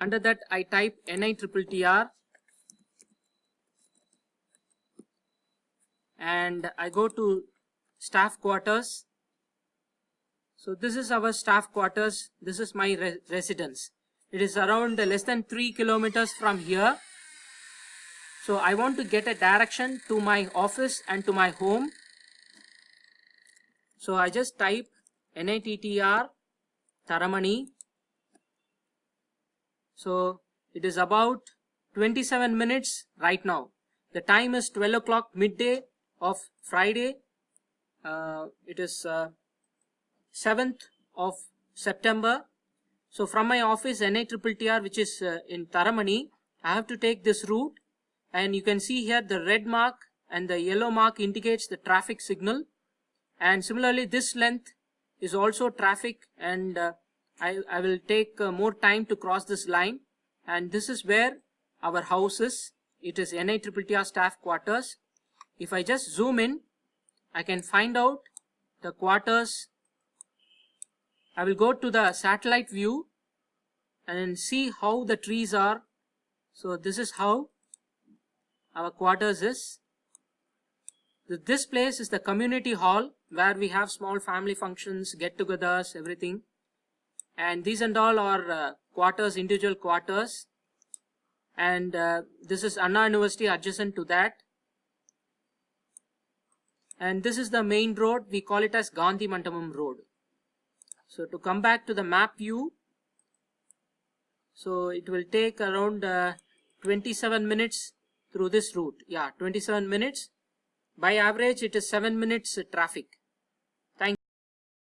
under that I type NITTR and I go to staff quarters. So this is our staff quarters. This is my re residence. It is around less than 3 kilometers from here. So I want to get a direction to my office and to my home. So I just type NITTR Taramani so it is about 27 minutes right now. The time is 12 o'clock midday of Friday. Uh, it is uh, 7th of September. So from my office NITTR which is uh, in Taramani, I have to take this route and you can see here the red mark and the yellow mark indicates the traffic signal and similarly this length is also traffic and uh, I, I will take uh, more time to cross this line and this is where our house is. It is NITTR staff quarters. If I just zoom in, I can find out the quarters. I will go to the satellite view and see how the trees are. So this is how our quarters is. This place is the community hall where we have small family functions, get-togethers, everything and these and all are uh, quarters individual quarters. And uh, this is Anna University adjacent to that. And this is the main road. We call it as Gandhi Mandapam road. So to come back to the map view so it will take around uh, 27 minutes through this route. Yeah 27 minutes. By average it is 7 minutes traffic